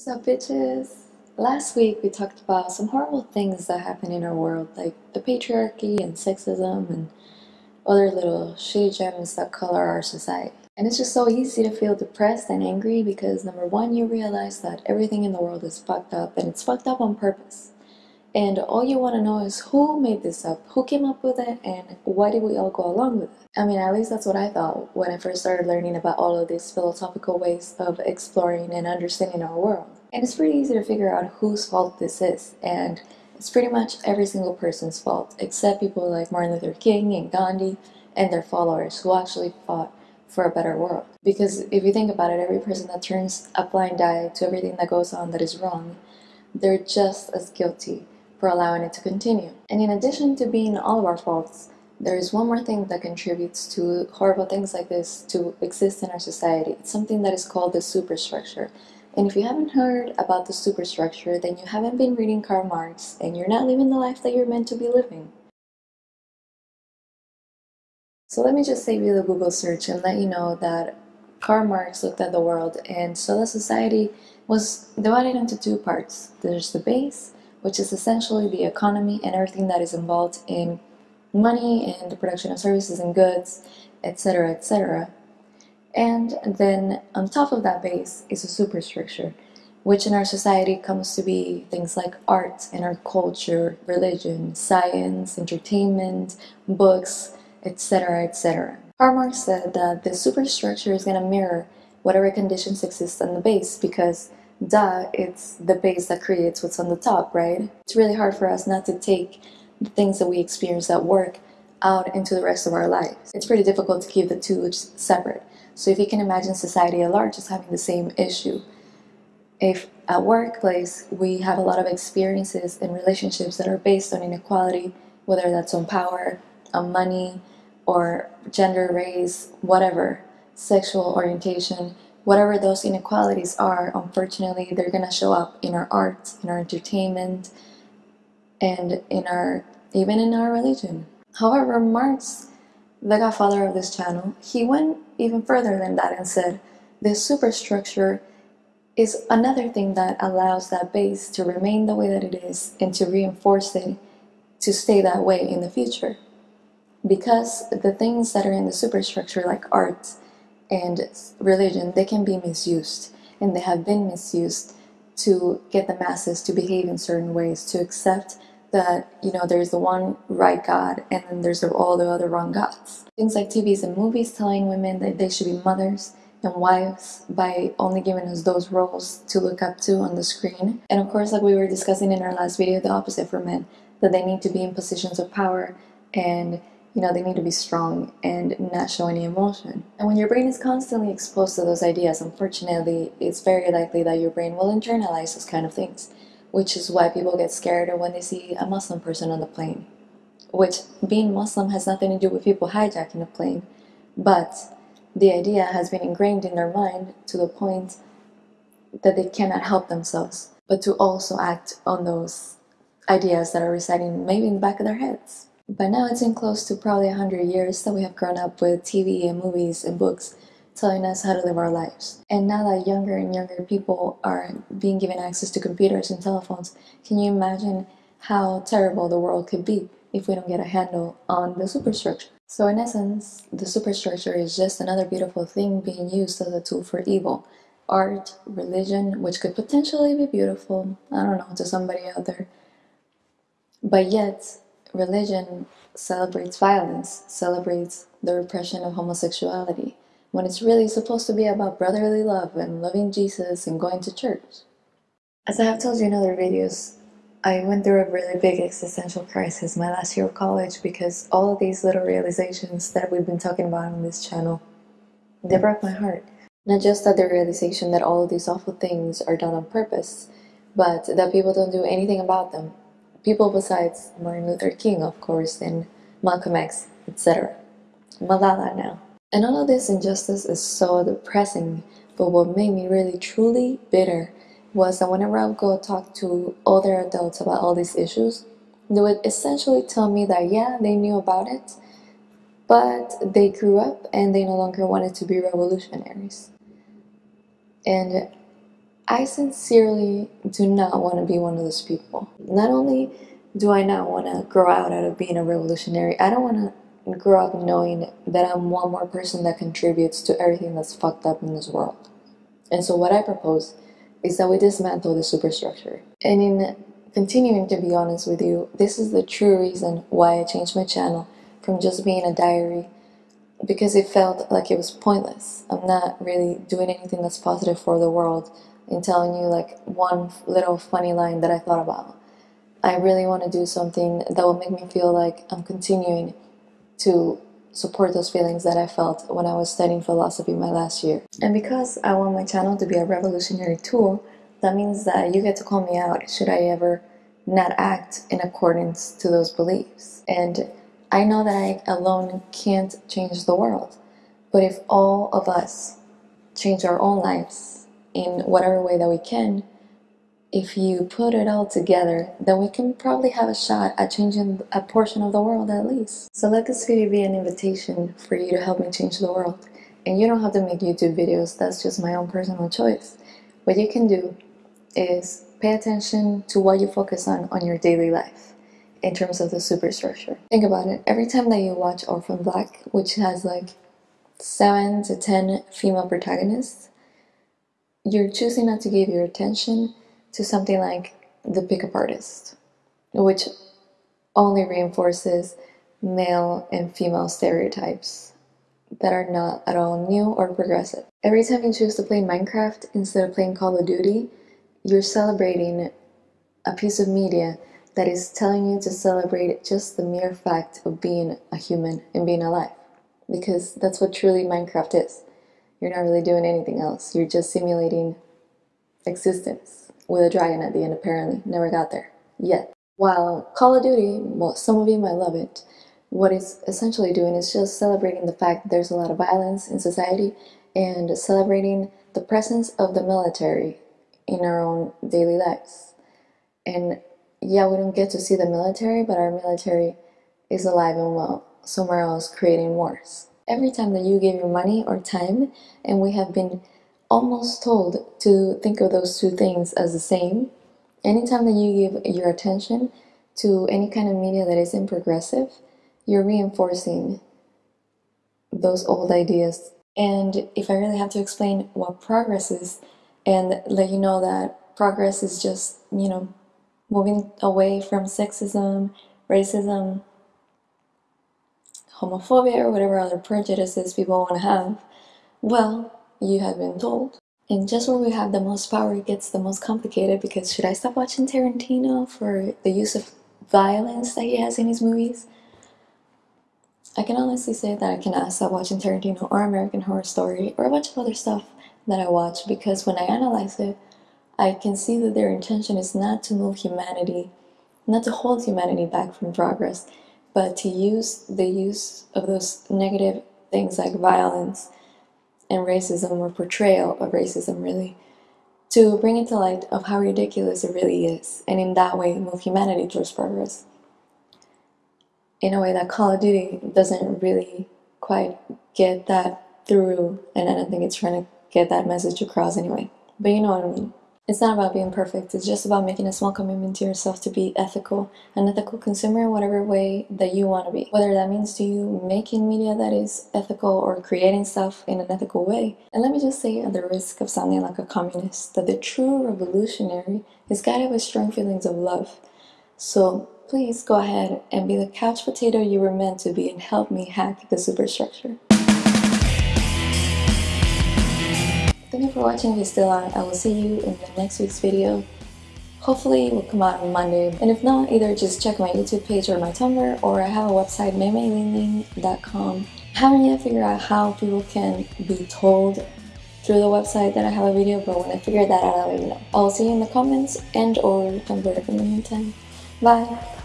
What's up, bitches? Last week we talked about some horrible things that happen in our world, like the patriarchy and sexism and other little shitty gems that color our society. And it's just so easy to feel depressed and angry because number one, you realize that everything in the world is fucked up and it's fucked up on purpose. And all you want to know is who made this up, who came up with it, and why did we all go along with it? I mean, at least that's what I thought when I first started learning about all of these philosophical ways of exploring and understanding our world. And it's pretty easy to figure out whose fault this is, and it's pretty much every single person's fault, except people like Martin Luther King and Gandhi and their followers who actually fought for a better world. Because if you think about it, every person that turns a blind eye to everything that goes on that is wrong, they're just as guilty for allowing it to continue. And in addition to being all of our faults, there is one more thing that contributes to horrible things like this to exist in our society. It's something that is called the superstructure. And if you haven't heard about the superstructure, then you haven't been reading Karl Marx and you're not living the life that you're meant to be living. So let me just save you the Google search and let you know that Karl Marx looked at the world and saw that society was divided into two parts. There's the base, which is essentially the economy and everything that is involved in money and the production of services and goods, etc., etc. And then on top of that base is a superstructure, which in our society comes to be things like art and our culture, religion, science, entertainment, books, etc., etc. Karl Marx said that the superstructure is going to mirror whatever conditions exist on the base because duh, it's the base that creates what's on the top, right? It's really hard for us not to take the things that we experience at work out into the rest of our lives. It's pretty difficult to keep the two separate. So if you can imagine society at large is having the same issue. If at workplace we have a lot of experiences and relationships that are based on inequality, whether that's on power, on money, or gender, race, whatever, sexual orientation, whatever those inequalities are, unfortunately, they're going to show up in our arts, in our entertainment, and in our even in our religion. However, Marx, the godfather of this channel, he went even further than that and said, this superstructure is another thing that allows that base to remain the way that it is and to reinforce it to stay that way in the future because the things that are in the superstructure like art and religion they can be misused and they have been misused to get the masses to behave in certain ways to accept that you know there's the one right god and then there's all the other wrong gods. Things like tvs and movies telling women that they should be mothers and wives by only giving us those roles to look up to on the screen. And of course like we were discussing in our last video the opposite for men that they need to be in positions of power and you know, they need to be strong and not show any emotion. And when your brain is constantly exposed to those ideas, unfortunately, it's very likely that your brain will internalize those kind of things, which is why people get scared when they see a Muslim person on the plane. Which, being Muslim has nothing to do with people hijacking a plane, but the idea has been ingrained in their mind to the point that they cannot help themselves, but to also act on those ideas that are residing maybe in the back of their heads. By now it's been close to probably 100 years that we have grown up with TV and movies and books telling us how to live our lives. And now that younger and younger people are being given access to computers and telephones, can you imagine how terrible the world could be if we don't get a handle on the superstructure? So in essence, the superstructure is just another beautiful thing being used as a tool for evil. Art, religion, which could potentially be beautiful, I don't know, to somebody out there. But yet, religion celebrates violence, celebrates the repression of homosexuality, when it's really supposed to be about brotherly love and loving Jesus and going to church. As I have told you in other videos, I went through a really big existential crisis my last year of college because all of these little realizations that we've been talking about on this channel, they broke my heart. Not just that the realization that all of these awful things are done on purpose, but that people don't do anything about them people besides Martin Luther King, of course, and Malcolm X, etc. Malala now. And all of this injustice is so depressing, but what made me really truly bitter was that whenever I would go talk to other adults about all these issues, they would essentially tell me that yeah, they knew about it, but they grew up and they no longer wanted to be revolutionaries. And I sincerely do not want to be one of those people. Not only do I not want to grow out of being a revolutionary, I don't want to grow up knowing that I'm one more person that contributes to everything that's fucked up in this world. And so what I propose is that we dismantle the superstructure. And in continuing to be honest with you, this is the true reason why I changed my channel from just being a diary because it felt like it was pointless. I'm not really doing anything that's positive for the world and telling you like one little funny line that I thought about. I really want to do something that will make me feel like I'm continuing to support those feelings that I felt when I was studying philosophy my last year. And because I want my channel to be a revolutionary tool, that means that you get to call me out should I ever not act in accordance to those beliefs. And I know that I alone can't change the world, but if all of us change our own lives in whatever way that we can, if you put it all together, then we can probably have a shot at changing a portion of the world at least. So let this video be an invitation for you to help me change the world. And you don't have to make YouTube videos, that's just my own personal choice. What you can do is pay attention to what you focus on on your daily life in terms of the superstructure. Think about it, every time that you watch Orphan Black, which has like 7 to 10 female protagonists, you're choosing not to give your attention to something like the pickup artist, which only reinforces male and female stereotypes that are not at all new or progressive. Every time you choose to play Minecraft instead of playing Call of Duty, you're celebrating a piece of media that is telling you to celebrate just the mere fact of being a human and being alive. Because that's what truly Minecraft is. You're not really doing anything else. You're just simulating existence with a dragon at the end apparently. Never got there. Yet. While Call of Duty, well, some of you might love it, what it's essentially doing is just celebrating the fact that there's a lot of violence in society and celebrating the presence of the military in our own daily lives. And yeah, we don't get to see the military, but our military is alive and well somewhere else creating wars. Every time that you give your money or time, and we have been almost told to think of those two things as the same. Anytime that you give your attention to any kind of media that isn't progressive, you're reinforcing those old ideas. And if I really have to explain what progress is and let you know that progress is just, you know, moving away from sexism, racism, homophobia, or whatever other prejudices people want to have, well, you have been told. And just where we have the most power, it gets the most complicated because should I stop watching Tarantino for the use of violence that he has in his movies? I can honestly say that I cannot stop watching Tarantino or American Horror Story or a bunch of other stuff that I watch because when I analyze it, I can see that their intention is not to move humanity, not to hold humanity back from progress, but to use the use of those negative things like violence and racism or portrayal of racism really to bring it to light of how ridiculous it really is and in that way move humanity towards progress in a way that Call of Duty doesn't really quite get that through and I don't think it's trying to get that message across anyway. But you know what I mean it's not about being perfect, it's just about making a small commitment to yourself to be ethical, an ethical consumer in whatever way that you want to be. Whether that means to you making media that is ethical or creating stuff in an ethical way. And let me just say at the risk of sounding like a communist, that the true revolutionary is guided by strong feelings of love. So please go ahead and be the couch potato you were meant to be and help me hack the superstructure. Thank you for watching if you're still on. I will see you in the next week's video. Hopefully it will come out on Monday. And if not, either just check my YouTube page or my Tumblr or I have a website, maymaylinling.com. I haven't yet figured out how people can be told through the website that I have a video, but when I figure that out, I'll let you know. I'll see you in the comments and or Tumblr in the meantime. Bye!